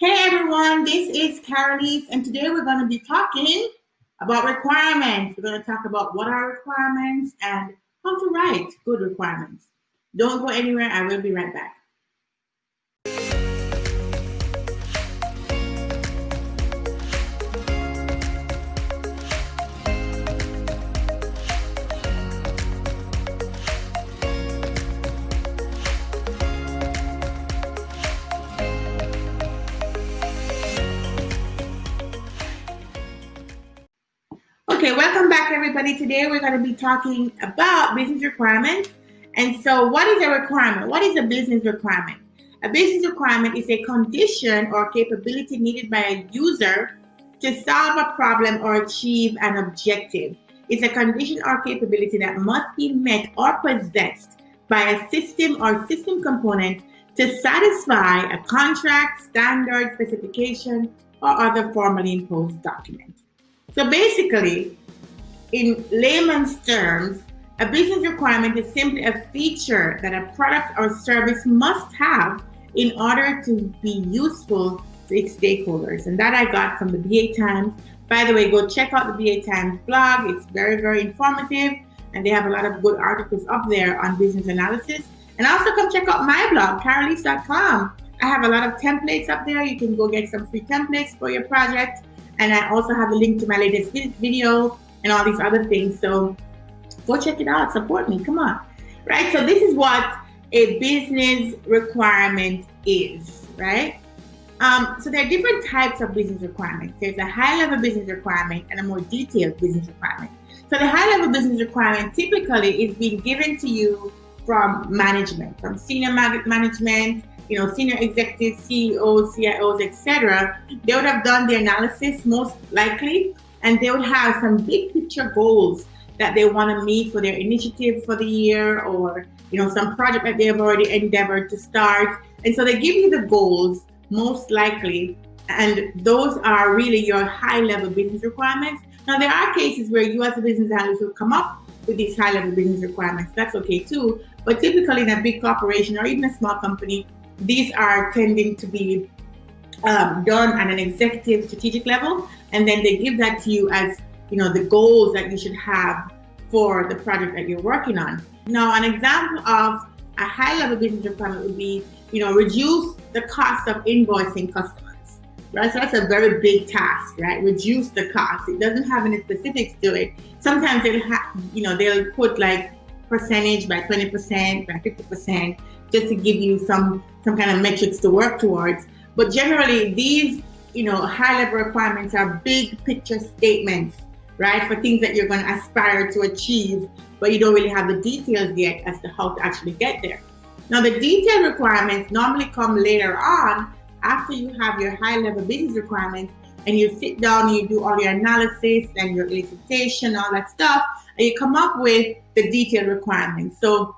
Hey everyone, this is Carolise, and today we're going to be talking about requirements. We're going to talk about what are requirements and how to write good requirements. Don't go anywhere, I will be right back. Okay, welcome back everybody. Today we're going to be talking about business requirements. And so what is a requirement? What is a business requirement? A business requirement is a condition or capability needed by a user to solve a problem or achieve an objective. It's a condition or capability that must be met or possessed by a system or system component to satisfy a contract, standard, specification, or other formally imposed document. So basically, in layman's terms, a business requirement is simply a feature that a product or service must have in order to be useful to its stakeholders. And that I got from the BA Times. By the way, go check out the BA Times blog. It's very, very informative. And they have a lot of good articles up there on business analysis. And also come check out my blog, carolise.com. I have a lot of templates up there. You can go get some free templates for your project. And I also have a link to my latest video and all these other things. So go check it out, support me, come on. Right, so this is what a business requirement is, right? Um, so there are different types of business requirements. There's a high level business requirement and a more detailed business requirement. So the high level business requirement typically is being given to you from management, from senior management, you know, senior executives, CEOs, CIOs, etc. They would have done the analysis most likely and they would have some big picture goals that they want to meet for their initiative for the year or you know some project that they have already endeavored to start and so they give you the goals most likely and those are really your high level business requirements now there are cases where you as a business analyst will come up with these high level business requirements that's okay too but typically in a big corporation or even a small company these are tending to be um, done at an executive strategic level and then they give that to you as you know the goals that you should have for the project that you're working on. Now, an example of a high-level business requirement would be, you know, reduce the cost of invoicing customers. Right, so that's a very big task, right? Reduce the cost. It doesn't have any specifics to it. Sometimes they'll have, you know, they'll put like percentage by 20%, by 50%, just to give you some some kind of metrics to work towards. But generally, these you know, high level requirements are big picture statements, right? For things that you're going to aspire to achieve, but you don't really have the details yet as to how to actually get there. Now, the detailed requirements normally come later on after you have your high level business requirements and you sit down and you do all your analysis and your elicitation, all that stuff, and you come up with the detailed requirements. So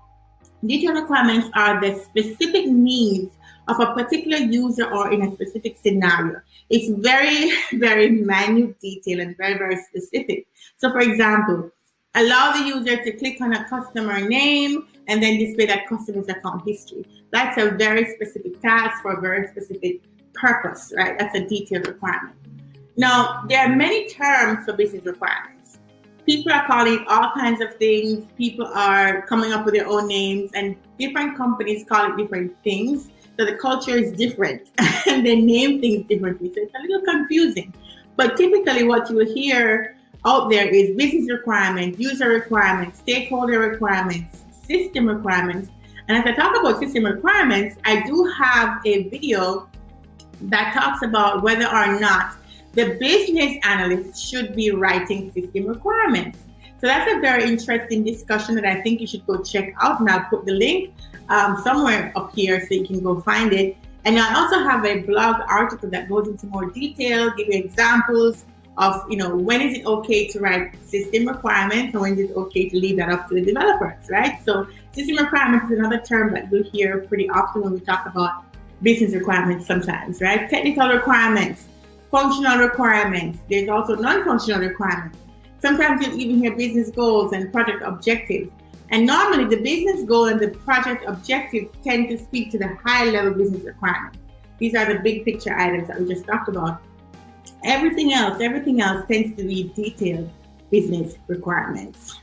detailed requirements are the specific needs of a particular user or in a specific scenario. It's very, very minute detail and very, very specific. So for example, allow the user to click on a customer name and then display that customer's account history. That's a very specific task for a very specific purpose, right? That's a detailed requirement. Now, there are many terms for business requirements. People are calling all kinds of things. People are coming up with their own names and different companies call it different things. So the culture is different and they name things differently. So it's a little confusing. But typically what you will hear out there is business requirements, user requirements, stakeholder requirements, system requirements. And as I talk about system requirements, I do have a video that talks about whether or not the business analyst should be writing system requirements. So that's a very interesting discussion that I think you should go check out. And I'll put the link um, somewhere up here so you can go find it. And I also have a blog article that goes into more detail, give you examples of, you know, when is it okay to write system requirements and when is it okay to leave that up to the developers, right? So system requirements is another term that we hear pretty often when we talk about business requirements sometimes, right? Technical requirements, functional requirements. There's also non-functional requirements. Sometimes you'll even hear business goals and project objectives. And normally the business goal and the project objective tend to speak to the high level business requirements. These are the big picture items that we just talked about. Everything else, everything else tends to be detailed business requirements.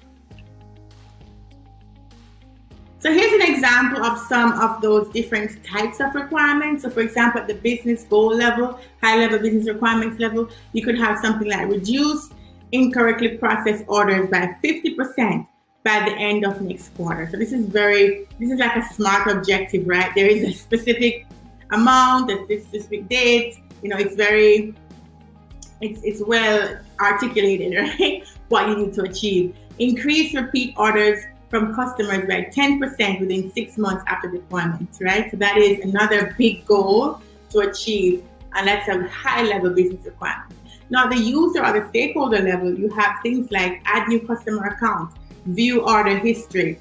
So here's an example of some of those different types of requirements. So for example, at the business goal level, high level business requirements level, you could have something like reduce incorrectly processed orders by 50% by the end of next quarter. So this is very, this is like a smart objective, right? There is a specific amount, a specific date, you know, it's very, it's, it's well articulated, right? What you need to achieve. Increase repeat orders from customers by 10% within six months after deployment, right? So that is another big goal to achieve, and that's a high level business requirement. Now, the user or the stakeholder level, you have things like add new customer account, view order history,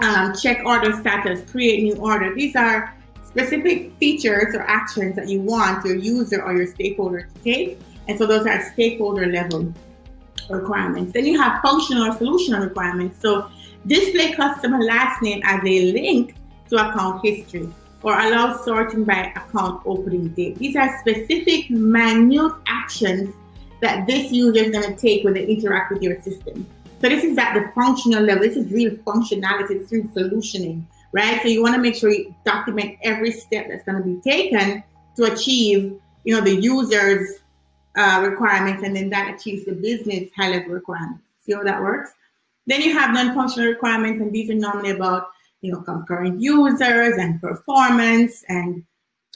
um, check order status, create new order. These are specific features or actions that you want your user or your stakeholder to take. And so those are stakeholder level requirements. Then you have functional or solutional requirements. So display customer last name as a link to account history or allow sorting by account opening date. These are specific minute actions that this user is going to take when they interact with your system. So this is at the functional level. This is real functionality. It's real solutioning, right? So you want to make sure you document every step that's going to be taken to achieve, you know, the user's uh, requirements, and then that achieves the business high-level requirements. See how that works? Then you have non-functional requirements, and these are normally about, you know, concurrent users and performance and,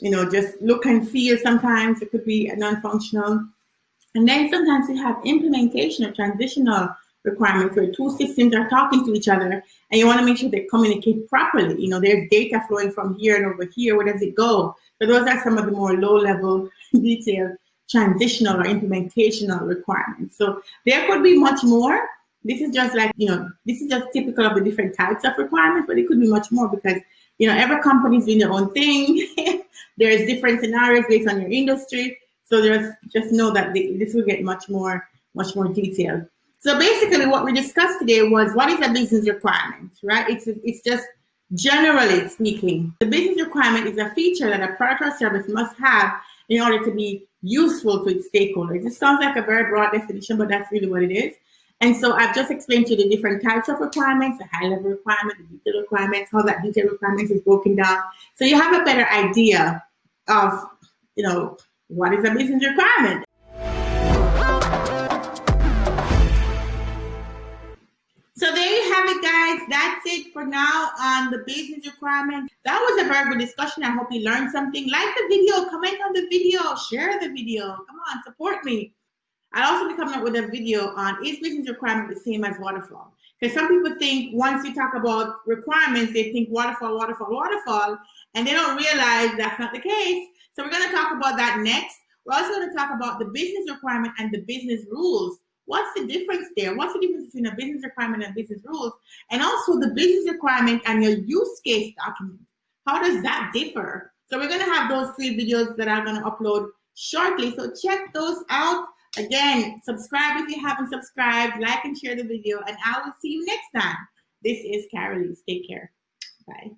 you know, just look and feel. Sometimes it could be non-functional. And then sometimes you have implementation or transitional requirements where two systems are talking to each other and you want to make sure they communicate properly. You know, there's data flowing from here and over here. Where does it go? So those are some of the more low level detailed transitional or implementational requirements. So there could be much more. This is just like, you know, this is just typical of the different types of requirements, but it could be much more because, you know, every company is doing their own thing. there's different scenarios based on your industry. So there's just know that this will get much more, much more detailed. So basically what we discussed today was what is a business requirement, right? It's, it's just generally speaking, the business requirement is a feature that a product or service must have in order to be useful to its stakeholders. It sounds like a very broad definition, but that's really what it is. And so I've just explained to you the different types of requirements, the high level requirement, the detailed requirements, how that detailed requirements is broken down. So you have a better idea of, you know, what is a business requirement? So there you have it, guys. That's it for now on the business requirement. That was a very good discussion. I hope you learned something. Like the video, comment on the video, share the video. Come on, support me. I'll also be coming up with a video on is business requirement the same as waterfall? Because some people think once you talk about requirements, they think waterfall, waterfall, waterfall, and they don't realize that's not the case. So we're going to talk about that next. We're also going to talk about the business requirement and the business rules. What's the difference there? What's the difference between a business requirement and business rules? And also the business requirement and your use case document. How does that differ? So we're going to have those three videos that I'm going to upload shortly. So check those out. Again, subscribe if you haven't subscribed, like and share the video, and I will see you next time. This is Carolise. Take care. Bye.